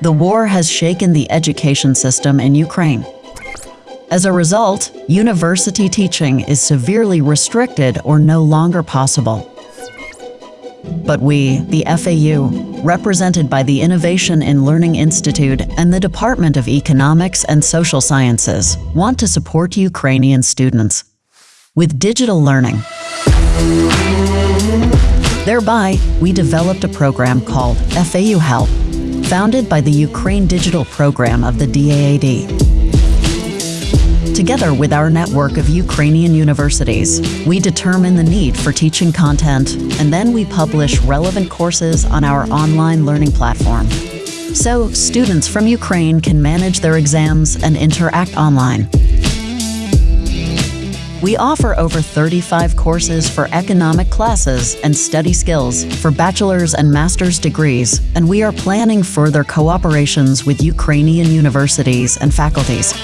the war has shaken the education system in Ukraine. As a result, university teaching is severely restricted or no longer possible. But we, the FAU, represented by the Innovation in Learning Institute and the Department of Economics and Social Sciences, want to support Ukrainian students with digital learning. Thereby, we developed a program called FAU Help, founded by the Ukraine Digital Program of the DAAD. Together with our network of Ukrainian universities, we determine the need for teaching content, and then we publish relevant courses on our online learning platform. So students from Ukraine can manage their exams and interact online. We offer over 35 courses for economic classes and study skills for bachelor's and master's degrees, and we are planning further cooperations with Ukrainian universities and faculties.